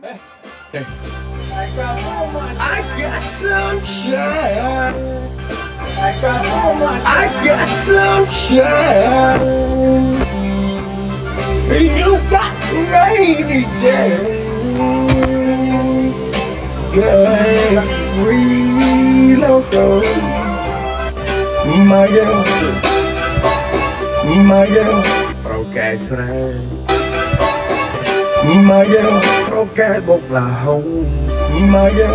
I got some shine. I got so much. I got some shine. You got rainy day. Girl, reload. My girl. My girl. Okay, sorry. មកយើងប្រកែបុកឡាហុងមកយើ